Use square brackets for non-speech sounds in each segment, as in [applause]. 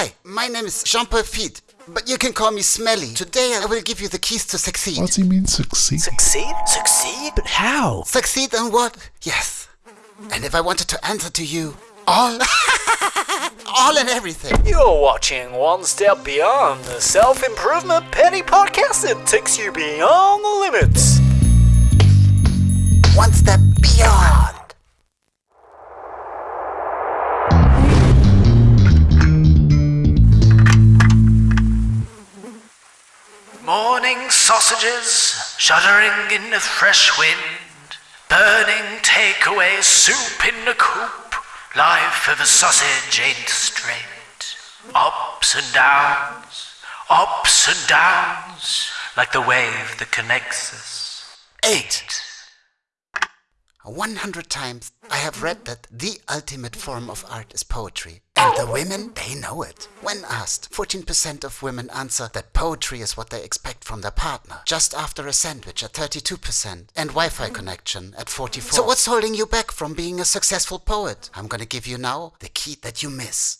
Hi, my name is Jean-Paul Feed, but you can call me Smelly. Today I will give you the keys to succeed. What do you mean succeed? Succeed? Succeed? But how? Succeed in what? Yes. And if I wanted to answer to you, all, [laughs] all and everything. You're watching One Step Beyond, the self improvement penny podcast that takes you beyond the limits. One step beyond. Morning sausages, shuddering in the fresh wind, burning takeaway soup in the coop. Life of a sausage ain't straight. Ups and downs, ups and downs, like the wave that connects us. Eight. One hundred times I have read that the ultimate form of art is poetry. And the women, they know it. When asked, 14% of women answer that poetry is what they expect from their partner. Just after a sandwich at 32% and Wi-Fi connection at 44. So what's holding you back from being a successful poet? I'm gonna give you now the key that you miss.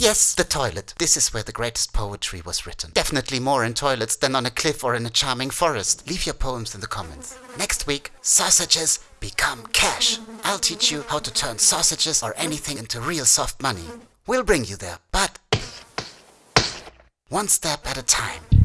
Yes, the toilet. This is where the greatest poetry was written. Definitely more in toilets than on a cliff or in a charming forest. Leave your poems in the comments. Next week, sausages become cash. I'll teach you how to turn sausages or anything into real soft money. We'll bring you there, but one step at a time.